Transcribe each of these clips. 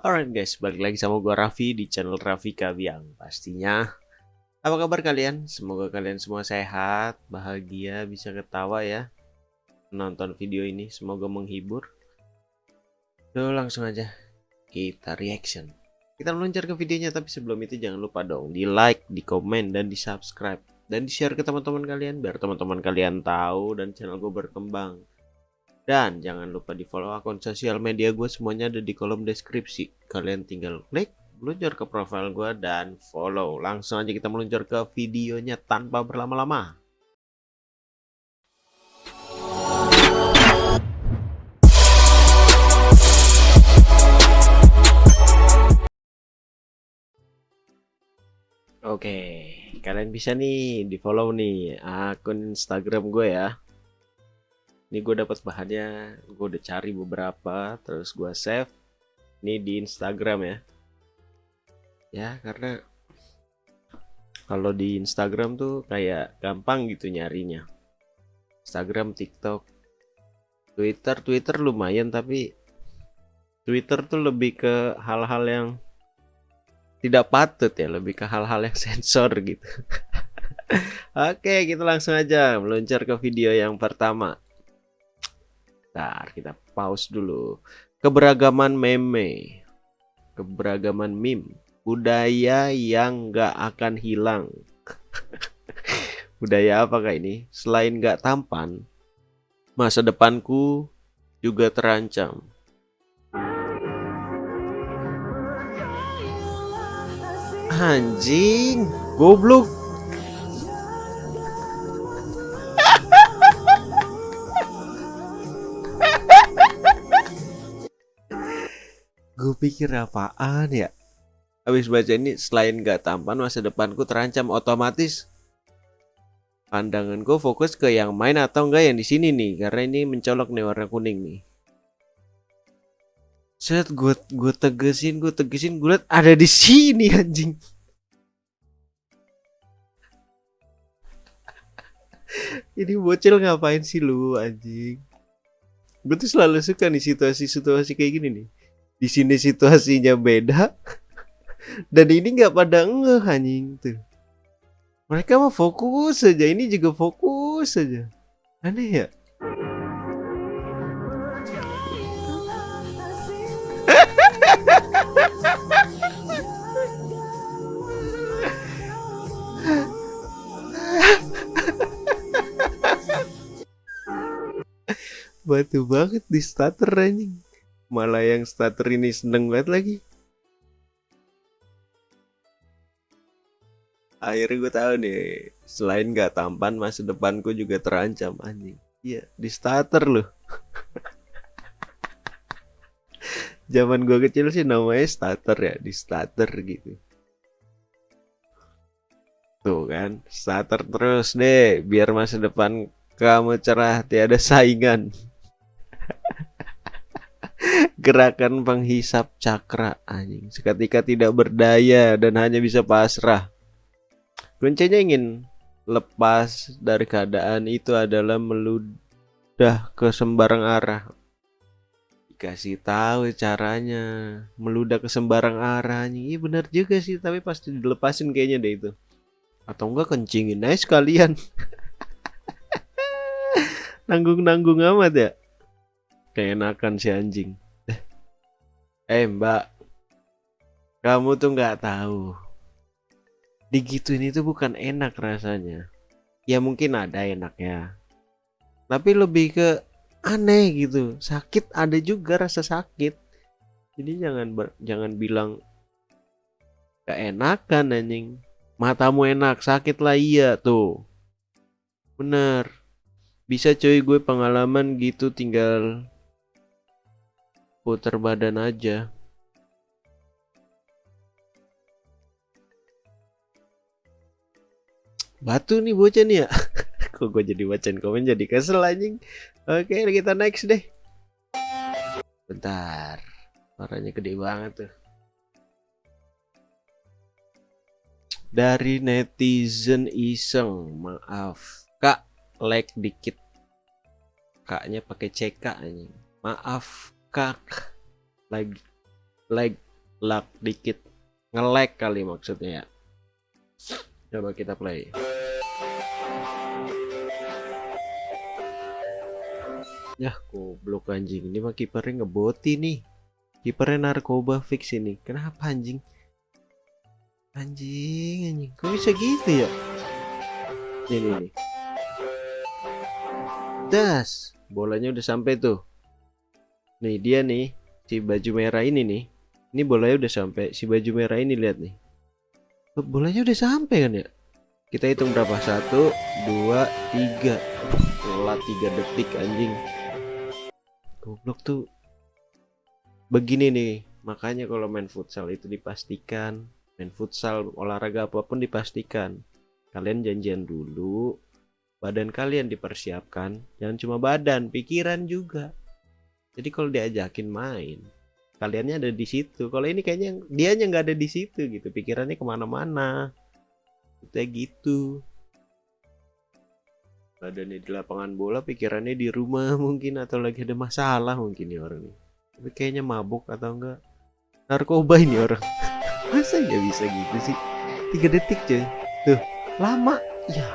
Alright guys, balik lagi sama gue Raffi di channel Raffi Kabiang Pastinya Apa kabar kalian? Semoga kalian semua sehat, bahagia, bisa ketawa ya Nonton video ini, semoga menghibur. Yuk langsung aja Kita reaction. Kita meluncur ke videonya, tapi sebelum itu jangan lupa dong Di like, di komen, dan di subscribe. Dan di share ke teman-teman kalian Biar teman-teman kalian tahu dan channel gue berkembang dan jangan lupa di follow akun sosial media gue semuanya ada di kolom deskripsi. Kalian tinggal klik, meluncur ke profile gue dan follow. Langsung aja kita meluncur ke videonya tanpa berlama-lama. Oke, kalian bisa nih di follow nih akun Instagram gue ya ini gue dapat bahannya gue udah cari beberapa terus gue save. Ini di Instagram ya. Ya karena kalau di Instagram tuh kayak gampang gitu nyarinya. Instagram TikTok Twitter. Twitter lumayan tapi Twitter tuh lebih ke hal-hal yang tidak patut ya lebih ke hal-hal yang sensor gitu. Oke kita langsung aja meluncur ke video yang pertama Bentar, kita pause dulu. Keberagaman meme, keberagaman meme, budaya yang gak akan hilang. budaya apakah ini? Selain gak tampan, masa depanku juga terancam. Anjing, goblok. Gue pikir apaan ya? Habis baca ini selain gak tampan masa depanku terancam otomatis. Pandanganku fokus ke yang main atau enggak yang di sini nih karena ini mencolok nih warna kuning nih. Set gue gue tegesin gue tegesin gue liat ada di sini anjing. Ini bocil ngapain sih lu anjing? Gue tuh selalu suka nih situasi-situasi kayak gini nih di sini situasinya beda. Dan ini nggak pada ngeh anjing tuh. Mereka mah fokus saja ini juga fokus saja. Aneh ya? Batu banget di starter anjing malah yang starter ini seneng banget lagi. Akhirnya gue tahu nih selain gak tampan masa depanku juga terancam anjing. Iya di starter loh. Zaman gue kecil sih namanya starter ya di starter gitu. Tuh kan starter terus deh biar masa depan kamu cerah tiada saingan Gerakan penghisap cakra anjing seketika tidak berdaya dan hanya bisa pasrah. Kuncinya ingin lepas dari keadaan itu adalah meludah ke sembarang arah. Dikasih tahu caranya meludah ke sembarang arah anjing. Iya benar juga sih, tapi pasti dilepasin kayaknya deh itu. Atau enggak kencingin aja sekalian. Nanggung-nanggung amat ya. Keenakan si anjing. Eh mbak, kamu tuh nggak tahu. Digituin itu bukan enak rasanya. Ya mungkin ada enaknya. Tapi lebih ke aneh gitu. Sakit ada juga rasa sakit. Jadi jangan ber, jangan bilang gak enakan anjing. Matamu enak, sakit lah iya tuh. Bener. Bisa cuy gue pengalaman gitu tinggal putar badan aja. Batu nih bocah nih ya. Kok gue jadi bacain komen jadi kesel anjing? Oke kita next deh. Bentar. Suaranya gede banget tuh. Dari netizen iseng. Maaf. Kak like dikit. Kaknya pakai CK anjing. Maaf kak lagi like lag dikit. Nge-lag kali maksudnya ya. Coba kita play. Ya goblok anjing. Ini mah kipernya ngeboti nih. Kipernya narkoba fix ini. Kenapa anjing? Anjing anjing. Kok bisa gitu ya? Ini nih das. Bolanya udah sampai tuh nih dia nih si baju merah ini nih. Ini bolanya udah sampai si baju merah ini lihat nih. Bolanya udah sampai kan ya? Kita hitung berapa? Satu dua tiga. Telat tiga detik anjing. Goblok tuh. Begini nih makanya kalau main futsal itu dipastikan. Main futsal olahraga apa pun dipastikan. Kalian janjian dulu badan kalian dipersiapkan. Jangan cuma badan pikiran juga jadi kalau diajakin main kaliannya ada di situ. Kalau ini kayaknya dia nggak ada di situ gitu. Pikirannya ke mana-mana. Kayak gitu. Badannya di lapangan bola pikirannya di rumah mungkin atau lagi ada masalah mungkin nih orang nih. Tapi kayaknya mabuk atau enggak narkoba ini orang. Masa ya bisa gitu sih? Tiga detik coy. Tuh lama. Ya.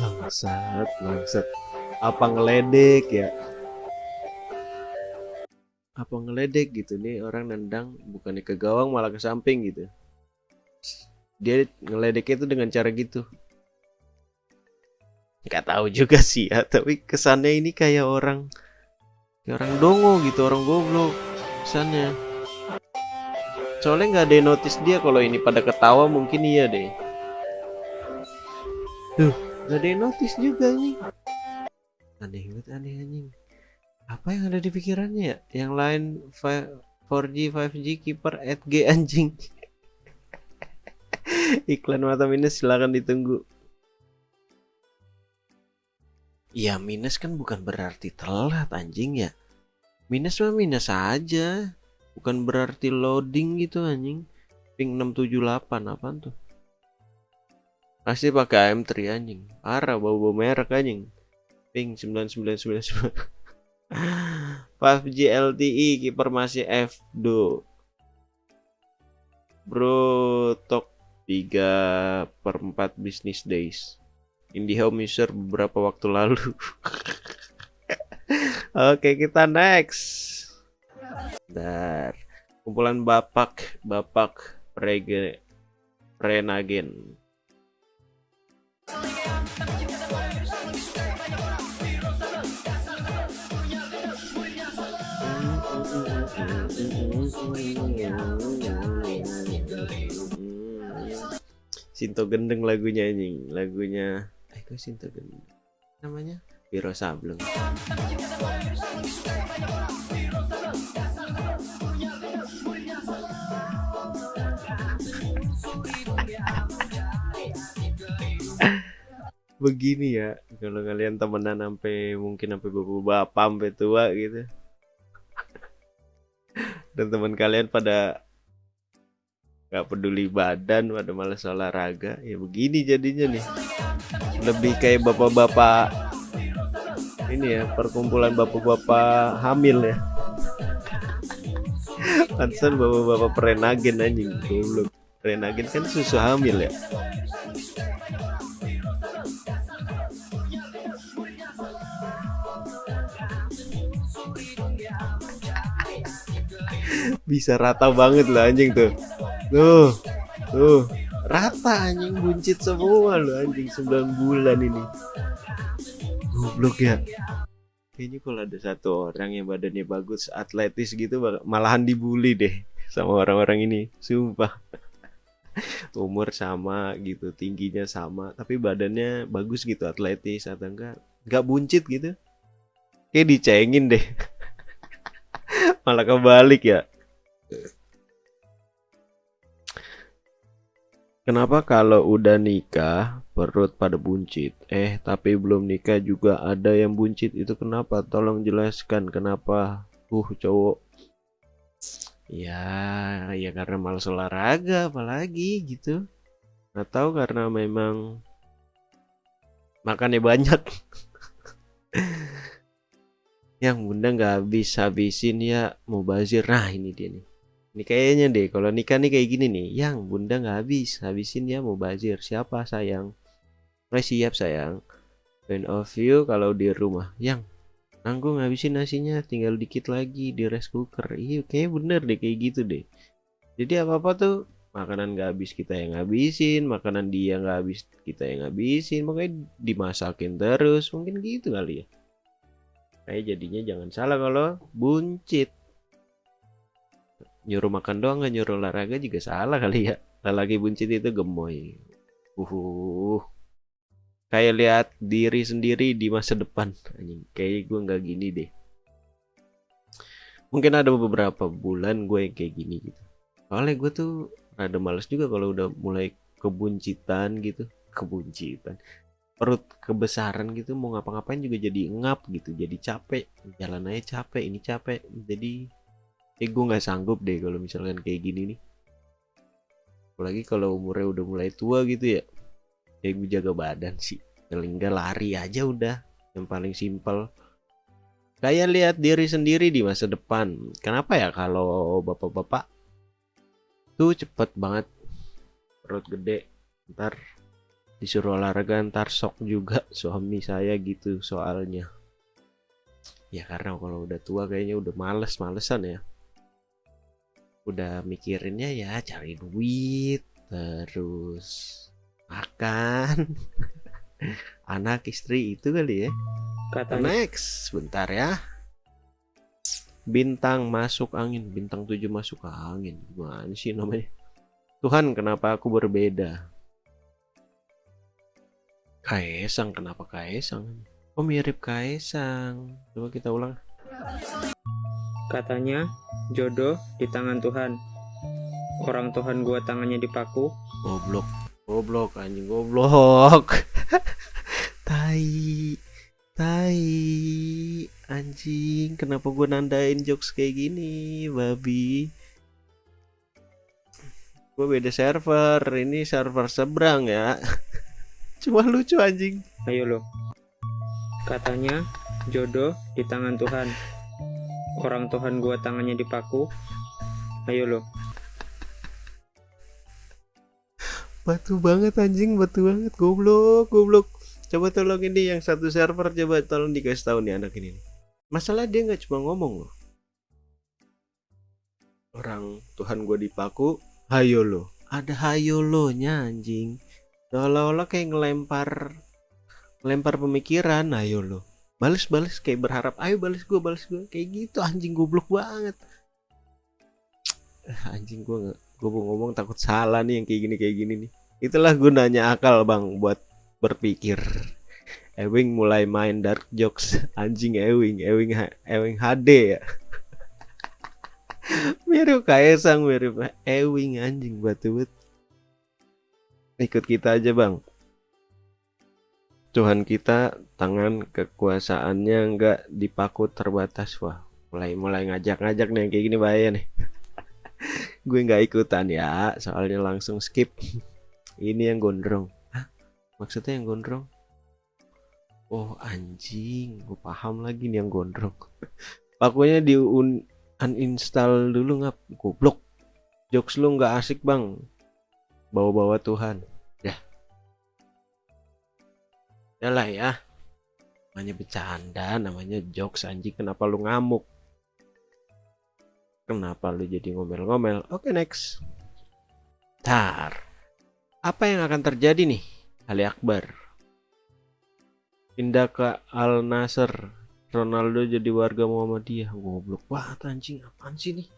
Bangsat bangsat apa ngeledek ya? Apa ngeledek gitu nih orang nendang bukannya ke gawang malah ke samping gitu. Dia ngeledeknya itu dengan cara gitu. Nggak tahu juga sih ya tapi kesannya ini kayak orang kayak orang dongo gitu orang goblok kesannya. Soalnya nggak ada yang notice dia kalau ini pada ketawa mungkin iya deh. Tuh nggak ada yang notice juga nih aneh banget aneh anjing apa yang ada di pikirannya ya yang lain 4G 5G keeper at G anjing iklan mata minus silahkan ditunggu Ya minus kan bukan berarti telat anjing ya. Minus mah minus aja. Bukan berarti loading gitu anjing. Ping 678 apa tuh? Pasti pakai AM3 anjing. Parah bau-bau merek anjing. Ping 9999. 5G LTE kiper masih F2. Bro tok 3 per 4 business days. IndiHome user beberapa waktu lalu. Oke, kita next. Dar. Kumpulan Bapak, Bapak Prege Prenagen. Sinto gendeng lagunya ini, lagunya Eko Sinta namanya? Wiro Sableng. Begini ya kalau kalian temenan sampai mungkin sampai bapak-bapak sampai tua gitu. Dan teman kalian pada nggak peduli badan pada malas olahraga. Ya begini jadinya nih. Lebih kayak bapak-bapak ini ya perkumpulan bapak-bapak hamil ya. Pantesan bapak-bapak perenagen anjing. Goblok. Perenagen kan susu hamil ya. Bisa rata banget lah anjing tuh Tuh, tuh, rata anjing buncit semua lo anjing 9 bulan ini. Goblok ya. Kayaknya kalau ada satu orang yang badannya bagus, atletis gitu malahan dibully deh sama orang-orang ini. Sumpah. Umur sama gitu, tingginya sama, tapi badannya bagus gitu, atletis atau enggak enggak buncit gitu. Kayak dicengin deh. Malah kebalik ya. Kenapa kalau udah nikah perut pada buncit? Eh, tapi belum nikah juga ada yang buncit. Itu kenapa? Tolong jelaskan kenapa. Uh, cowok. Ya, ya karena malas olahraga apalagi gitu. Atau karena memang makannya banyak. yang bunda nggak habis habisin ya mau bazir nah ini dia nih ini kayaknya deh kalau nikah nih kayak gini nih. Yang bunda nggak habis. Habisin ya mau bazir. Siapa sayang? Nah, siap sayang. Point of view kalau di rumah. Yang nanggung ngabisin nasinya. Tinggal dikit lagi di rice cooker. Iya kayak bener deh kayak gitu deh. Jadi apa apa tuh makanan nggak habis kita yang ngabisin. Makanan dia nggak habis kita yang ngabisin. Makanya dimasakin terus. Mungkin gitu kali ya. Kayak jadinya jangan salah kalau buncit nyuruh makan doang nggak nyuruh olahraga juga salah kali ya. Lagi buncit itu gemoy. Uh kayak lihat diri sendiri di masa depan. Anjing kayak gue nggak gini deh. Mungkin ada beberapa bulan gue yang kayak gini gitu. Soalnya gue tuh ada males juga kalau udah mulai kebuncitan gitu. Kebuncitan. Perut kebesaran gitu mau ngapa-ngapain juga jadi ngap gitu jadi capek. Jalan aja capek ini capek. Jadi eh gue nggak sanggup deh kalau misalkan kayak gini nih. Apalagi kalau umurnya udah mulai tua gitu ya. Ya gue jaga badan sih. Paling nggak lari aja udah yang paling simpel. Kayak lihat diri sendiri di masa depan. Kenapa ya kalau bapak-bapak tuh cepet banget? Perut gede ntar disuruh olahraga ntar sok juga suami saya gitu soalnya. Ya karena kalau udah tua kayaknya udah males malesan ya udah mikirinnya ya cari duit terus makan. Anak istri itu kali ya. Kata next bentar ya. Bintang masuk angin bintang tujuh masuk angin. Gimana sih namanya? Tuhan kenapa aku berbeda? Kaisang kenapa Kaisang? Oh mirip Kaisang. Coba kita ulang. Katanya jodoh di tangan Tuhan. Orang Tuhan gua tangannya dipaku. Goblok. Goblok anjing goblok. tai. Tai. Anjing, kenapa gua nandain jokes kayak gini, babi? Gue beda server, ini server seberang ya. Cuma lucu anjing. Ayo lo. Katanya jodoh di tangan Tuhan. Orang Tuhan gua tangannya dipaku. Ayo lo. Batu banget anjing, batu banget. Goblok, goblok. Coba tolong ini yang satu server coba tolong dikasih tahu nih anak ini. Masalah dia nggak cuma ngomong loh. Orang Tuhan gua dipaku, hayo lo. Ada hayo lo nya anjing seolah-olah kayak ngelempar ngelempar pemikiran ayo lo balas-balas kayak berharap ayo balas gue balas gue kayak gitu anjing goblok banget. Anjing gue gue mau ngomong takut salah nih yang kayak gini kayak gini nih. Itulah gunanya akal bang buat berpikir. Ewing mulai main dark jokes. Anjing Ewing Ewing Ewing HD ya. Mirip Kaisang mirip Ewing anjing batu ikut kita aja bang Tuhan kita tangan kekuasaannya nggak dipaku terbatas. Wah mulai mulai ngajak-ngajak nih kayak gini bahaya nih. Gue nggak ikutan ya soalnya langsung skip. Ini yang gondrong. Hah? maksudnya yang gondrong? Oh anjing gue paham lagi nih yang gondrong. Pakunya di un uninstall dulu nggak goblok. Jokes lu nggak asik bang. Bawa-bawa Tuhan lah ya. Namanya bercanda namanya jokes anjing. Kenapa lu ngamuk? Kenapa lu jadi ngomel-ngomel? Oke next. Tar apa yang akan terjadi nih Ali Akbar? Pindah ke Al Nasser. Ronaldo jadi warga Muhammadiyah. Goblok wah anjing. Apaan sih nih?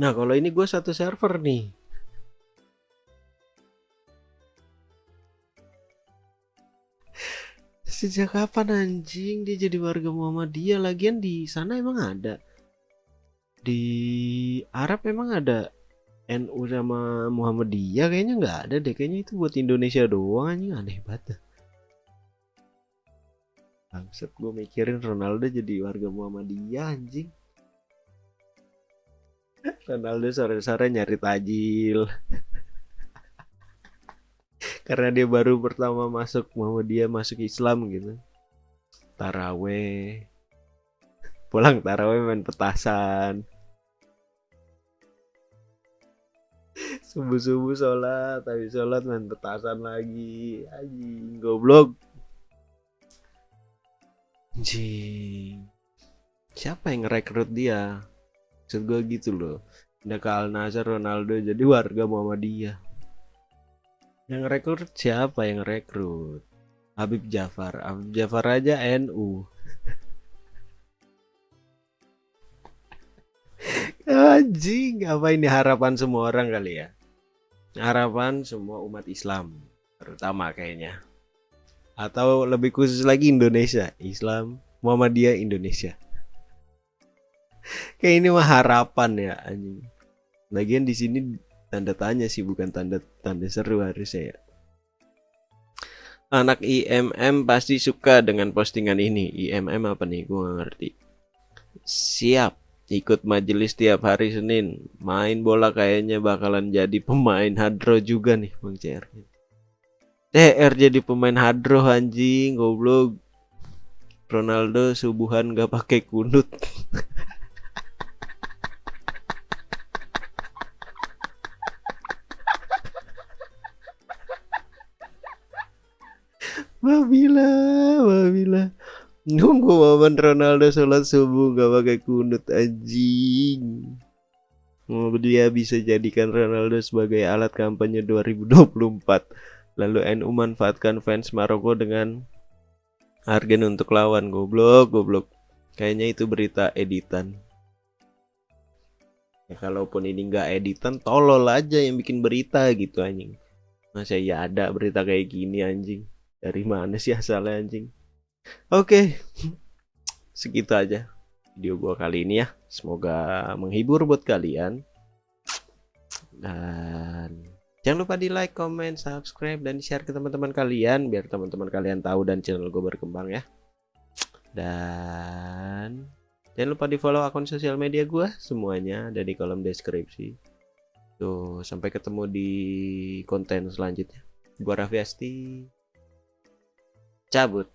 Nah kalau ini gue satu server nih Sejak kapan anjing dia jadi warga Muhammadiyah? Lagian di sana emang ada. Di Arab emang ada NU sama Muhammadiyah kayaknya nggak ada deh. Kayaknya itu buat Indonesia doang anjing aneh banget. Bangsat gue mikirin Ronaldo jadi warga Muhammadiyah anjing. Ronaldo sore-sore nyari tajil karena dia baru pertama masuk mau dia masuk Islam gitu. Taraweh. Pulang taraweh main petasan. Subuh subuh sholat tapi sholat main petasan lagi. Anjing goblok. Anjing. Siapa yang ngerekrut dia? Maksud gue gitu loh. Udah ke Al Nassr Ronaldo jadi warga Muhammadiyah yang rekrut siapa yang rekrut? Habib Jafar. Habib Jafar aja NU anjing apa ini? Harapan semua orang kali ya? Harapan semua umat Islam terutama kayaknya. Atau lebih khusus lagi Indonesia. Islam Muhammadiyah Indonesia. Kayak ini mah harapan ya anjing. Lagian di sini tanda tanya sih bukan tanda tanda seru harusnya ya. Anak IMM pasti suka dengan postingan ini. IMM apa nih? Gue gak ngerti. Siap ikut majelis tiap hari Senin. Main bola kayaknya bakalan jadi pemain hadro juga nih Bang CR CR jadi pemain hadro anjing goblok. Ronaldo subuhan gak pakai kunut Babila, Babila. Nunggu momen Ronaldo sholat subuh gak pakai kunut anjing. Mau dia bisa jadikan Ronaldo sebagai alat kampanye 2024. Lalu NU manfaatkan fans Maroko dengan Argen untuk lawan goblok, goblok. Kayaknya itu berita editan. Ya kalaupun ini nggak editan, tolol aja yang bikin berita gitu anjing. Masa ya ada berita kayak gini anjing. Dari mana sih asalnya anjing? Oke, segitu aja video gua kali ini ya. Semoga menghibur buat kalian. Dan jangan lupa di like, comment, subscribe, dan share ke teman-teman kalian biar teman-teman kalian tahu dan channel gue berkembang ya. Dan jangan lupa di follow akun sosial media gue semuanya ada di kolom deskripsi. Tuh, sampai ketemu di konten selanjutnya. Gua Raffi Asti cabut